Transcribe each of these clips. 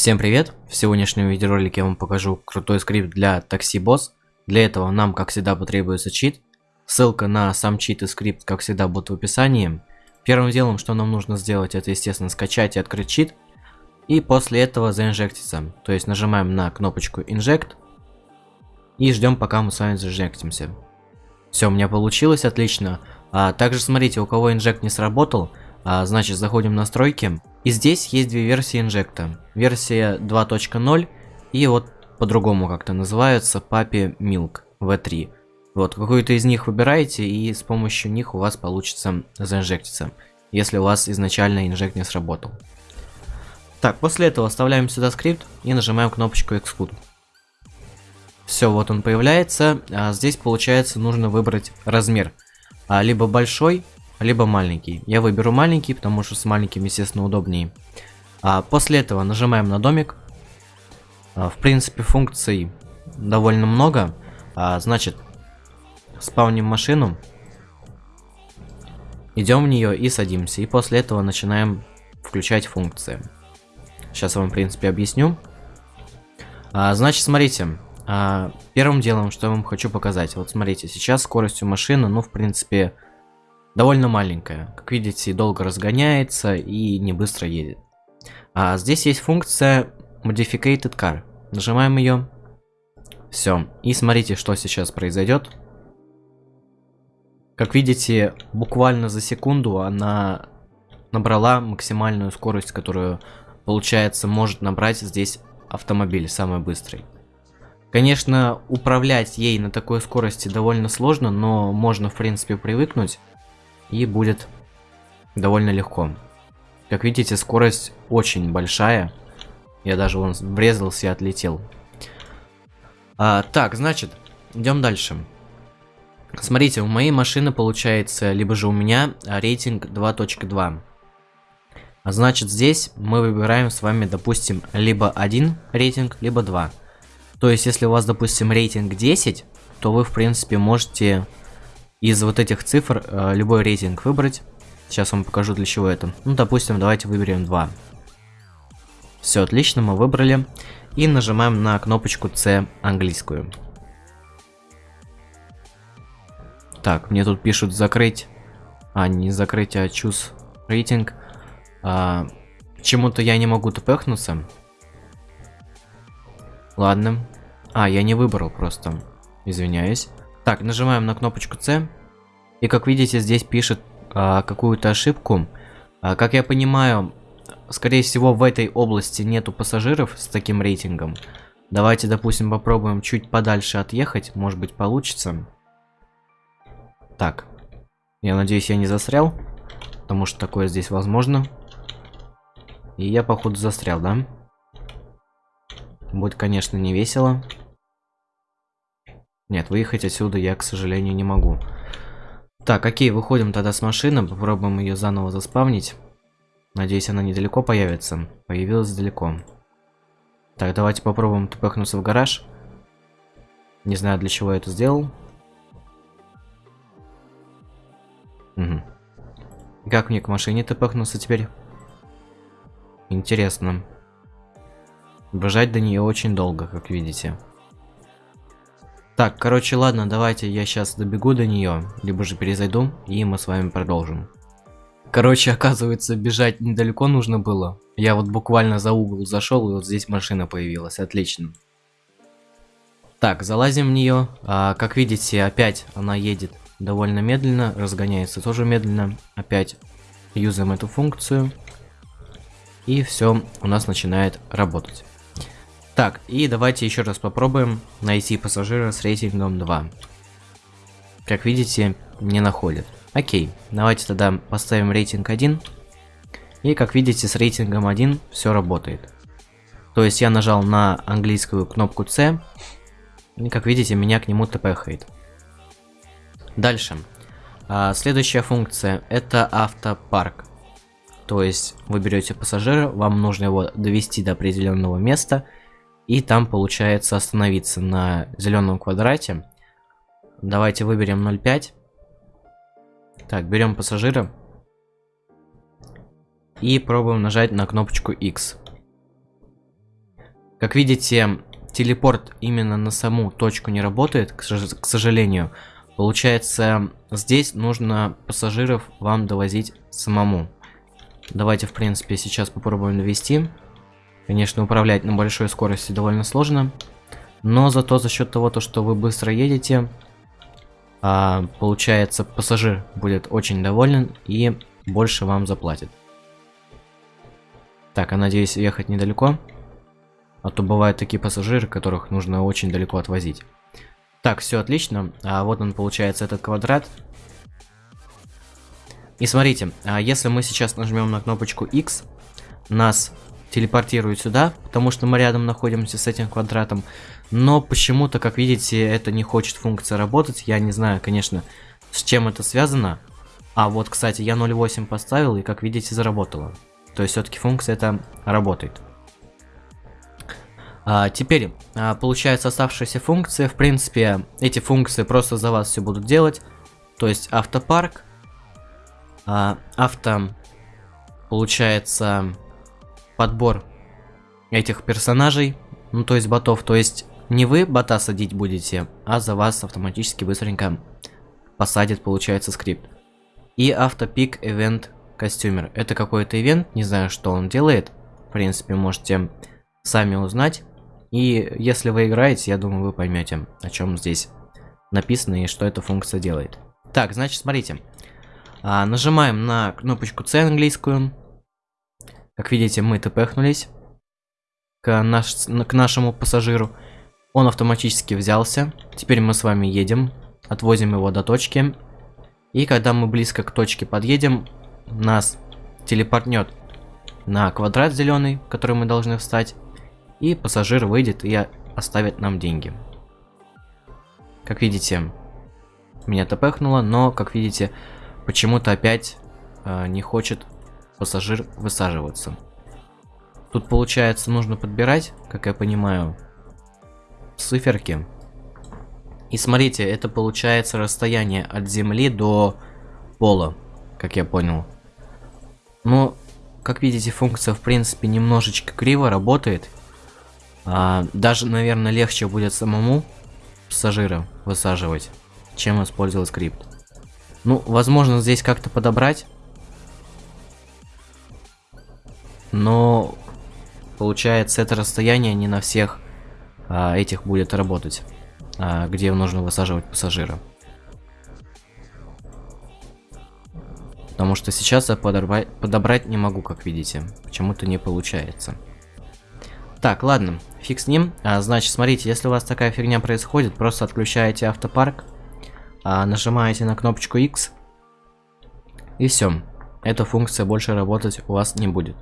Всем привет! В сегодняшнем видеоролике я вам покажу крутой скрипт для такси босс. Для этого нам, как всегда, потребуется чит. Ссылка на сам чит и скрипт, как всегда, будет в описании. Первым делом, что нам нужно сделать, это, естественно, скачать и открыть чит. И после этого заинжектиться. То есть нажимаем на кнопочку Inject. И ждем, пока мы с вами заинжектимся. Все, у меня получилось, отлично. А также смотрите, у кого инжект не сработал, а, значит заходим в настройки. И здесь есть две версии инжекта. Версия 2.0 и вот по-другому как-то называется Papi Milk V3. Вот, какую-то из них выбираете, и с помощью них у вас получится заинжектиться, если у вас изначально инжект не сработал. Так, после этого вставляем сюда скрипт и нажимаем кнопочку Exclude. Все, вот он появляется. А здесь, получается, нужно выбрать размер. А, либо большой, либо маленький. Я выберу маленький, потому что с маленьким, естественно, удобнее. А после этого нажимаем на домик. А, в принципе, функций довольно много. А, значит, спавним машину. Идем в нее и садимся. И после этого начинаем включать функции. Сейчас я вам, в принципе, объясню. А, значит, смотрите. А, первым делом, что я вам хочу показать. Вот смотрите, сейчас скоростью машины, ну, в принципе, довольно маленькая. Как видите, долго разгоняется и не быстро едет. А здесь есть функция Modificated Car. Нажимаем ее. Все. И смотрите, что сейчас произойдет. Как видите, буквально за секунду она набрала максимальную скорость, которую, получается, может набрать здесь автомобиль, самый быстрый. Конечно, управлять ей на такой скорости довольно сложно, но можно, в принципе, привыкнуть и будет довольно легко. Как видите, скорость очень большая. Я даже вон врезался и отлетел. А, так, значит, идем дальше. Смотрите, у моей машины получается, либо же у меня рейтинг 2.2. А значит, здесь мы выбираем с вами, допустим, либо один рейтинг, либо два. То есть, если у вас, допустим, рейтинг 10, то вы, в принципе, можете из вот этих цифр э, любой рейтинг выбрать. Сейчас вам покажу для чего это. Ну, допустим, давайте выберем 2. Все, отлично, мы выбрали. И нажимаем на кнопочку C английскую. Так, мне тут пишут закрыть. А, не закрыть, а choose рейтинг. А, Чему-то я не могу тпхнуться. Ладно. А, я не выбрал просто. Извиняюсь. Так, нажимаем на кнопочку C. И как видите, здесь пишет а, какую-то ошибку. А, как я понимаю, скорее всего в этой области нету пассажиров с таким рейтингом. Давайте, допустим, попробуем чуть подальше отъехать. Может быть получится. Так. Я надеюсь, я не застрял. Потому что такое здесь возможно. И я, походу, застрял, да? Будет, конечно, не весело. Нет, выехать отсюда я, к сожалению, не могу. Так, окей, выходим тогда с машины, попробуем ее заново заспавнить. Надеюсь, она недалеко появится. Появилась далеко. Так, давайте попробуем тпхнуться в гараж. Не знаю, для чего я это сделал. Угу. Как мне к машине тпхнуться теперь? Интересно. Бежать до нее очень долго, как видите. Так, короче, ладно, давайте я сейчас добегу до нее, либо же перезайду, и мы с вами продолжим. Короче, оказывается, бежать недалеко нужно было. Я вот буквально за угол зашел, и вот здесь машина появилась. Отлично. Так, залазим в нее. А, как видите, опять она едет довольно медленно, разгоняется тоже медленно. Опять юзаем эту функцию. И все у нас начинает работать. Так, и давайте еще раз попробуем найти пассажира с рейтингом 2. Как видите, не находит. Окей, давайте тогда поставим рейтинг 1. И как видите, с рейтингом 1 все работает. То есть я нажал на английскую кнопку C. И как видите, меня к нему тпхает. Дальше. А, следующая функция это автопарк. То есть вы берете пассажира, вам нужно его довести до определенного места – и там получается остановиться на зеленом квадрате. Давайте выберем 0,5. Так, берем пассажира. И пробуем нажать на кнопочку X. Как видите, телепорт именно на саму точку не работает, к, сожалению. Получается, здесь нужно пассажиров вам довозить самому. Давайте, в принципе, сейчас попробуем довести. Конечно, управлять на большой скорости довольно сложно. Но зато за счет того, то, что вы быстро едете, а, получается, пассажир будет очень доволен и больше вам заплатит. Так, я надеюсь ехать недалеко. А то бывают такие пассажиры, которых нужно очень далеко отвозить. Так, все отлично. А вот он получается этот квадрат. И смотрите, а если мы сейчас нажмем на кнопочку X, нас телепортирует сюда, потому что мы рядом находимся с этим квадратом. Но почему-то, как видите, это не хочет функция работать. Я не знаю, конечно, с чем это связано. А вот, кстати, я 0.8 поставил и, как видите, заработало. То есть все-таки функция это работает. А, теперь, а, получается оставшиеся функции. В принципе, эти функции просто за вас все будут делать. То есть автопарк, а, авто, получается, подбор этих персонажей, ну то есть ботов. То есть не вы бота садить будете, а за вас автоматически быстренько посадит, получается, скрипт. И автопик event костюмер. Это какой-то ивент, не знаю, что он делает. В принципе, можете сами узнать. И если вы играете, я думаю, вы поймете, о чем здесь написано и что эта функция делает. Так, значит, смотрите. А, нажимаем на кнопочку C английскую. Как видите, мы тпхнулись к, наш, к нашему пассажиру. Он автоматически взялся. Теперь мы с вами едем, отвозим его до точки. И когда мы близко к точке подъедем, нас телепортнет на квадрат зеленый, который мы должны встать. И пассажир выйдет и оставит нам деньги. Как видите, меня тпхнуло, но, как видите, почему-то опять э, не хочет пассажир высаживаться. Тут, получается, нужно подбирать, как я понимаю, циферки. И смотрите, это получается расстояние от земли до пола, как я понял. Но, как видите, функция, в принципе, немножечко криво работает. А, даже, наверное, легче будет самому пассажира высаживать, чем использовать скрипт. Ну, возможно, здесь как-то подобрать. Но, получается, это расстояние не на всех а, этих будет работать, а, где нужно высаживать пассажира. Потому что сейчас я подобрать, подобрать не могу, как видите. Почему-то не получается. Так, ладно, фиг с ним. А, значит, смотрите, если у вас такая фигня происходит, просто отключаете автопарк, а, нажимаете на кнопочку X, и все. Эта функция больше работать у вас не будет.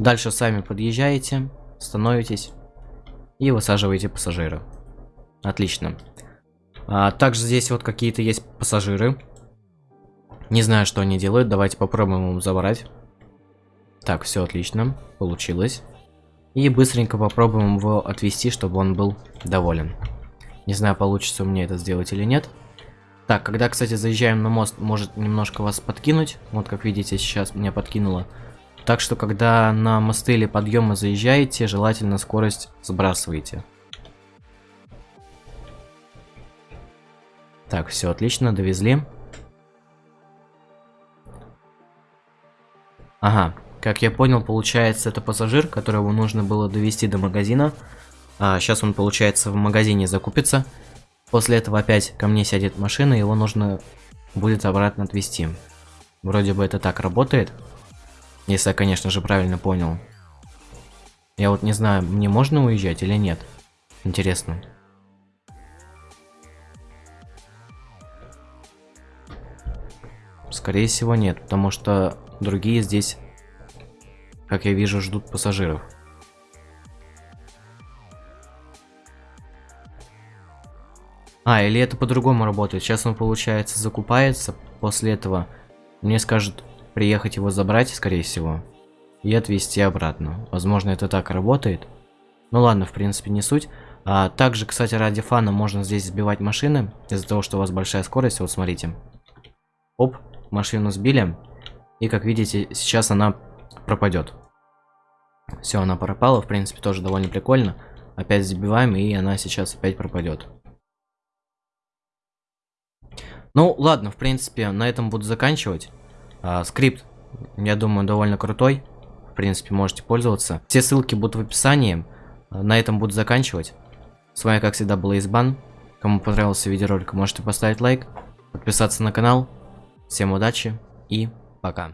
Дальше сами подъезжаете, становитесь и высаживаете пассажира. Отлично. А, также здесь вот какие-то есть пассажиры. Не знаю, что они делают. Давайте попробуем им забрать. Так, все отлично. Получилось. И быстренько попробуем его отвести, чтобы он был доволен. Не знаю, получится у меня это сделать или нет. Так, когда, кстати, заезжаем на мост, может немножко вас подкинуть. Вот, как видите, сейчас меня подкинуло. Так что, когда на мосты или подъемы заезжаете, желательно скорость сбрасывайте. Так, все отлично, довезли. Ага, как я понял, получается, это пассажир, которого нужно было довести до магазина. А, сейчас он, получается, в магазине закупится. После этого опять ко мне сядет машина, его нужно будет обратно отвезти. Вроде бы это так работает. Если я, конечно же, правильно понял. Я вот не знаю, мне можно уезжать или нет. Интересно. Скорее всего нет, потому что Другие здесь, как я вижу, ждут пассажиров. А, или это по-другому работает. Сейчас он, получается, закупается. После этого мне скажут приехать его забрать, скорее всего. И отвезти обратно. Возможно, это так работает. Ну ладно, в принципе, не суть. А, также, кстати, ради фана можно здесь сбивать машины. Из-за того, что у вас большая скорость. Вот смотрите. Оп, машину сбили. И как видите, сейчас она пропадет. Все, она пропала, в принципе, тоже довольно прикольно. опять забиваем, и она сейчас опять пропадет. Ну, ладно, в принципе, на этом буду заканчивать. А, скрипт, я думаю, довольно крутой. В принципе, можете пользоваться. Все ссылки будут в описании. На этом буду заканчивать. С вами, как всегда, был Избан. Кому понравился видеоролик, можете поставить лайк, подписаться на канал. Всем удачи и пока.